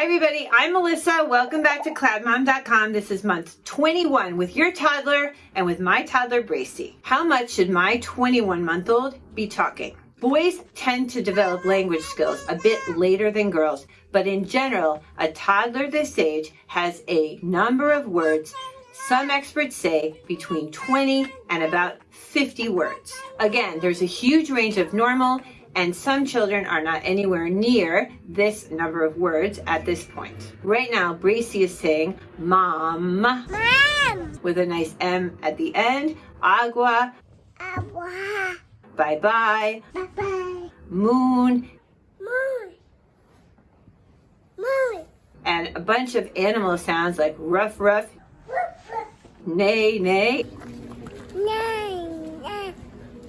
Hi everybody, I'm Melissa. Welcome back to cloudmom.com. This is month 21 with your toddler and with my toddler Bracy. How much should my 21 month old be talking? Boys tend to develop language skills a bit later than girls, but in general, a toddler this age has a number of words some experts say between 20 and about 50 words. Again, there's a huge range of normal and some children are not anywhere near this number of words at this point. Right now, Bracy is saying mom, Mom. with a nice M at the end, agua, Agua. bye-bye, Bye-bye. moon, Moon. Moon. and a bunch of animal sounds like ruff, ruff, neigh, nay, Nine. Nine.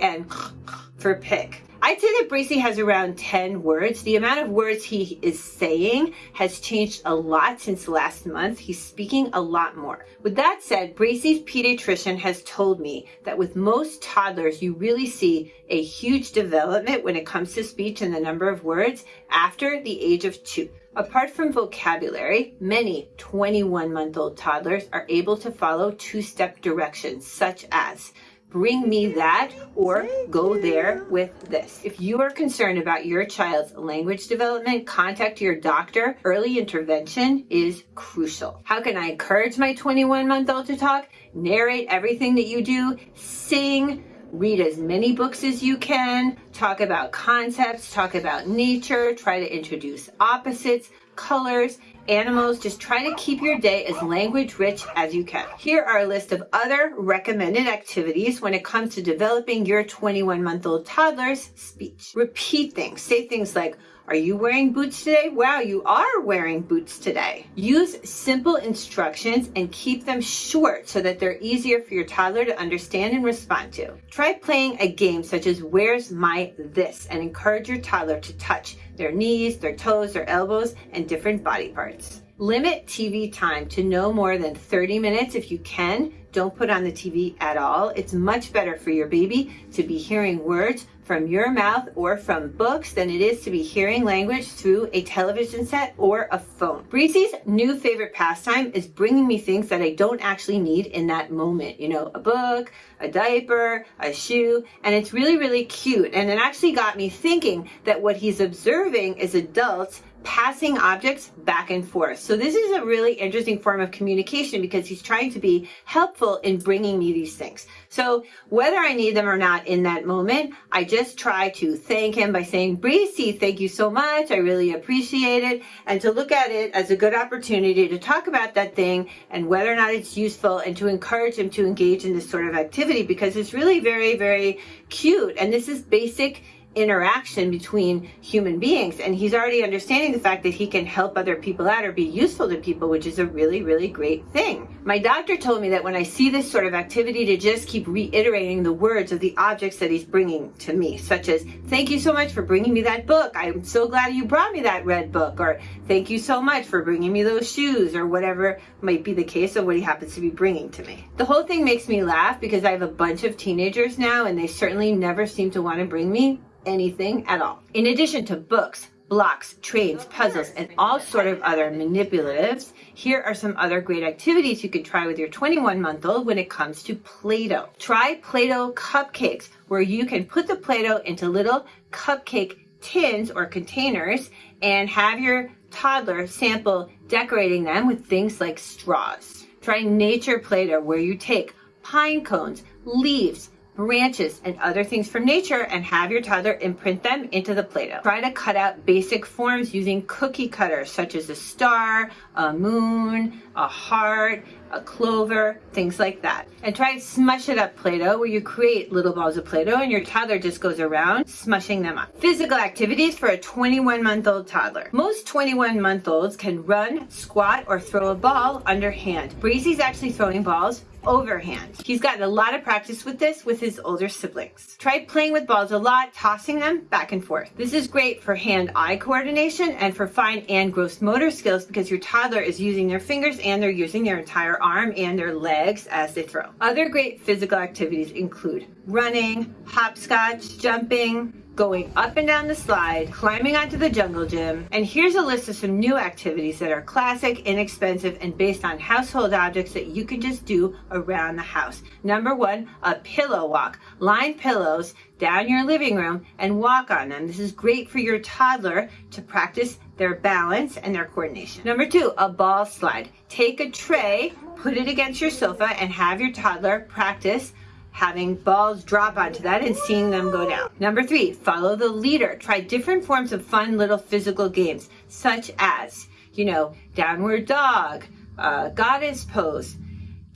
and for pick. I'd say that Bracy has around 10 words. The amount of words he is saying has changed a lot since last month. He's speaking a lot more. With that said, Bracy's pediatrician has told me that with most toddlers, you really see a huge development when it comes to speech and the number of words after the age of two. Apart from vocabulary, many 21 month old toddlers are able to follow two step directions, such as bring me that or go there with this. If you are concerned about your child's language development, contact your doctor. Early intervention is crucial. How can I encourage my 21 month old to talk? Narrate everything that you do, sing, read as many books as you can, talk about concepts, talk about nature, try to introduce opposites, colors, animals. Just try to keep your day as language rich as you can. Here are a list of other recommended activities when it comes to developing your 21 month old toddler's speech. Repeat things. Say things like, are you wearing boots today? Wow, you are wearing boots today. Use simple instructions and keep them short so that they're easier for your toddler to understand and respond to. Try playing a game such as Where's My This and encourage your toddler to touch their knees, their toes, their elbows, and different body parts. Limit TV time to no more than 30 minutes if you can. Don't put on the TV at all. It's much better for your baby to be hearing words from your mouth or from books than it is to be hearing language through a television set or a phone. Breezy's new favorite pastime is bringing me things that I don't actually need in that moment. You know, a book, a diaper, a shoe, and it's really, really cute. And it actually got me thinking that what he's observing is adults passing objects back and forth. So this is a really interesting form of communication because he's trying to be helpful in bringing me these things. So whether I need them or not in that moment, I just try to thank him by saying, Breezy, thank you so much. I really appreciate it. And to look at it as a good opportunity to talk about that thing and whether or not it's useful and to encourage him to engage in this sort of activity because it's really very, very cute. And this is basic interaction between human beings. And he's already understanding the fact that he can help other people out or be useful to people which is a really really great thing. My doctor told me that when i see this sort of activity to just keep reiterating the words of the objects that he's bringing to me such as thank you so much for bringing me that book. I'm so glad you brought me that red book or thank you so much for bringing me those shoes or whatever might be the case of what he happens to be bringing to me. The whole thing makes me laugh because i have a bunch of teenagers now and they certainly never seem to want to bring me anything at all. In addition to books, blocks, trains, puzzles, and all sort of other manipulatives, here are some other great activities you can try with your 21 month old when it comes to Play-Doh. Try Play-Doh cupcakes where you can put the Play-Doh into little cupcake tins or containers and have your toddler sample decorating them with things like straws. Try nature Play-Doh where you take pine cones, leaves, branches, and other things from nature and have your toddler imprint them into the Play-Doh. Try to cut out basic forms using cookie cutters such as a star, a moon, a heart, a clover, things like that. And try smush it up Play-Doh where you create little balls of Play-Doh and your toddler just goes around smushing them up. Physical activities for a 21 month old toddler. Most 21 month olds can run, squat, or throw a ball underhand. Breezy's actually throwing balls overhand. He's gotten a lot of practice with this with his older siblings. Try playing with balls a lot, tossing them back and forth. This is great for hand-eye coordination and for fine and gross motor skills because your toddler is using their fingers and they're using their entire arm and their legs as they throw. Other great physical activities include running, hopscotch, jumping, going up and down the slide, climbing onto the jungle gym, and here's a list of some new activities that are classic, inexpensive, and based on household objects that you can just do around the house. Number one, a pillow walk. Line pillows down your living room and walk on them. This is great for your toddler to practice their balance and their coordination. Number two, a ball slide. Take a tray, put it against your sofa, and have your toddler practice having balls drop onto that and seeing them go down. Number three, follow the leader. Try different forms of fun little physical games, such as, you know, downward dog, uh, goddess pose,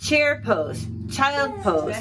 chair pose, child pose.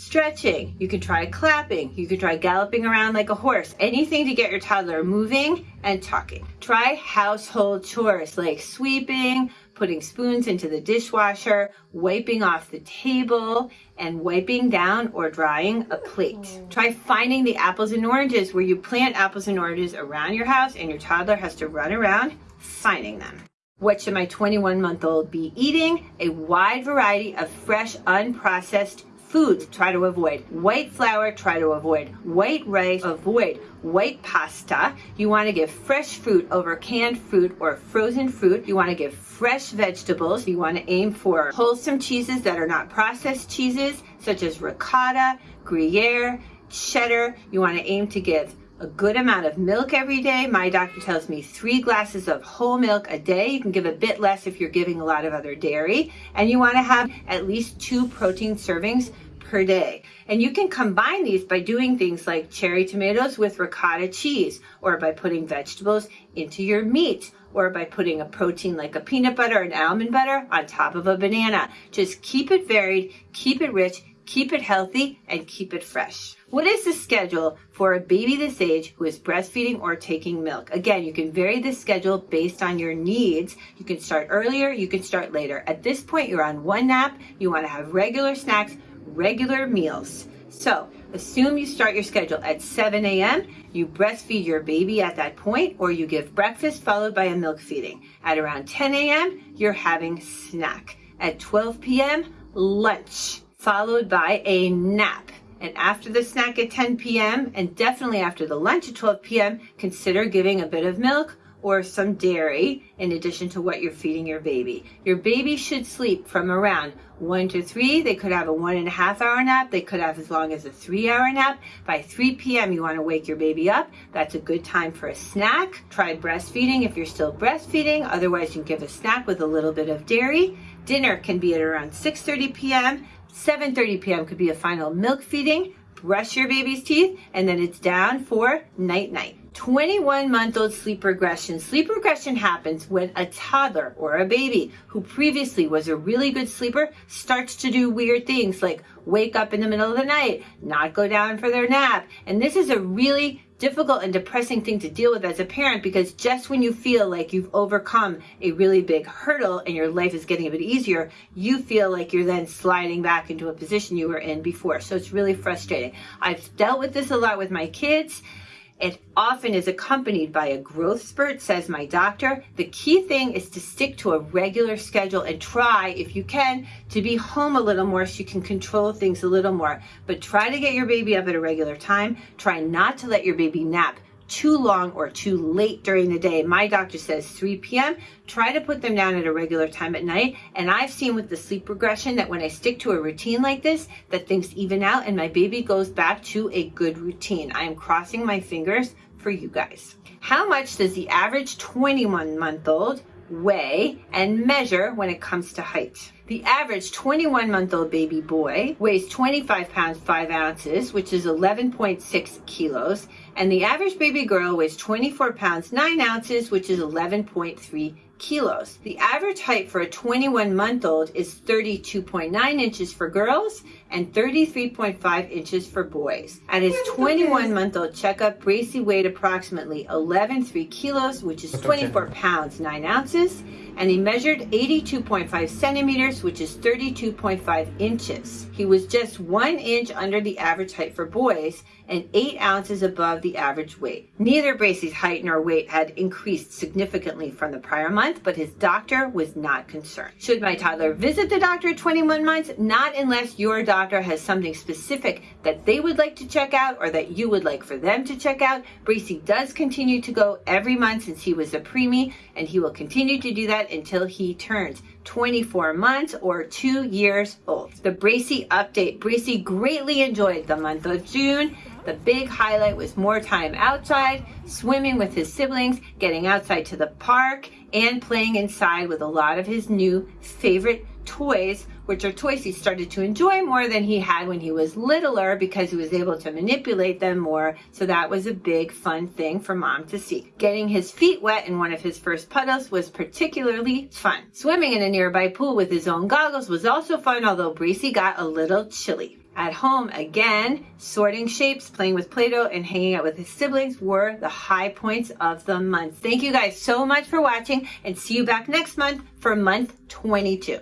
Stretching. You can try clapping. You can try galloping around like a horse. Anything to get your toddler moving and talking. Try household chores like sweeping, putting spoons into the dishwasher, wiping off the table, and wiping down or drying a plate. Try finding the apples and oranges where you plant apples and oranges around your house and your toddler has to run around finding them. What should my 21 month old be eating? A wide variety of fresh, unprocessed foods try to avoid white flour try to avoid white rice avoid white pasta. You want to give fresh fruit over canned fruit or frozen fruit. You want to give fresh vegetables. You want to aim for wholesome cheeses that are not processed cheeses such as ricotta gruyere cheddar. You want to aim to give a good amount of milk every day. My doctor tells me three glasses of whole milk a day. You can give a bit less if you're giving a lot of other dairy. And you want to have at least two protein servings per day. And you can combine these by doing things like cherry tomatoes with ricotta cheese, or by putting vegetables into your meat, or by putting a protein like a peanut butter and almond butter on top of a banana. Just keep it varied, keep it rich, keep it healthy, and keep it fresh. What is the schedule for a baby this age who is breastfeeding or taking milk? Again, you can vary the schedule based on your needs. You can start earlier, you can start later. At this point, you're on one nap, you want to have regular snacks, regular meals. So, assume you start your schedule at 7 a.m., you breastfeed your baby at that point, or you give breakfast followed by a milk feeding. At around 10 a.m., you're having snack. At 12 p.m., lunch followed by a nap. And after the snack at 10 p.m., and definitely after the lunch at 12 p.m., consider giving a bit of milk or some dairy in addition to what you're feeding your baby. Your baby should sleep from around one to three. They could have a one and a half hour nap. They could have as long as a three hour nap. By 3 p.m., you want to wake your baby up. That's a good time for a snack. Try breastfeeding if you're still breastfeeding. Otherwise, you can give a snack with a little bit of dairy. Dinner can be at around 6.30 p.m. 7.30 p.m. could be a final milk feeding, brush your baby's teeth, and then it's down for night night. 21 month old sleep regression. Sleep regression happens when a toddler or a baby who previously was a really good sleeper starts to do weird things like wake up in the middle of the night, not go down for their nap. And this is a really difficult and depressing thing to deal with as a parent because just when you feel like you've overcome a really big hurdle and your life is getting a bit easier, you feel like you're then sliding back into a position you were in before. So it's really frustrating. I've dealt with this a lot with my kids. It often is accompanied by a growth spurt, says my doctor. The key thing is to stick to a regular schedule and try, if you can, to be home a little more so you can control things a little more. But try to get your baby up at a regular time. Try not to let your baby nap too long or too late during the day. My doctor says 3 p.m. Try to put them down at a regular time at night. And I've seen with the sleep regression that when I stick to a routine like this, that things even out and my baby goes back to a good routine. I am crossing my fingers for you guys. How much does the average 21 month old weigh and measure when it comes to height? The average 21 month old baby boy weighs 25 pounds 5 ounces, which is 11.6 kilos, and the average baby girl weighs 24 pounds 9 ounces, which is 11.3 kilos. The average height for a 21 month old is 32.9 inches for girls and 33.5 inches for boys. At his 21 month old checkup, Bracy weighed approximately 11.3 kilos, which is 24 pounds 9 ounces and he measured 82.5 centimeters, which is 32.5 inches. He was just one inch under the average height for boys and eight ounces above the average weight. Neither Bracy's height nor weight had increased significantly from the prior month, but his doctor was not concerned. Should my toddler visit the doctor at 21 months? Not unless your doctor doctor has something specific that they would like to check out or that you would like for them to check out, Bracy does continue to go every month since he was a preemie, and he will continue to do that until he turns 24 months or two years old. The Bracy update. Bracy greatly enjoyed the month of June. The big highlight was more time outside, swimming with his siblings, getting outside to the park, and playing inside with a lot of his new favorite toys, which are toys he started to enjoy more than he had when he was littler because he was able to manipulate them more. So that was a big fun thing for mom to see. Getting his feet wet in one of his first puddles was particularly fun. Swimming in a nearby pool with his own goggles was also fun, although Bracy got a little chilly. At home, again, sorting shapes, playing with Play-Doh, and hanging out with his siblings were the high points of the month. Thank you guys so much for watching, and see you back next month for month 22.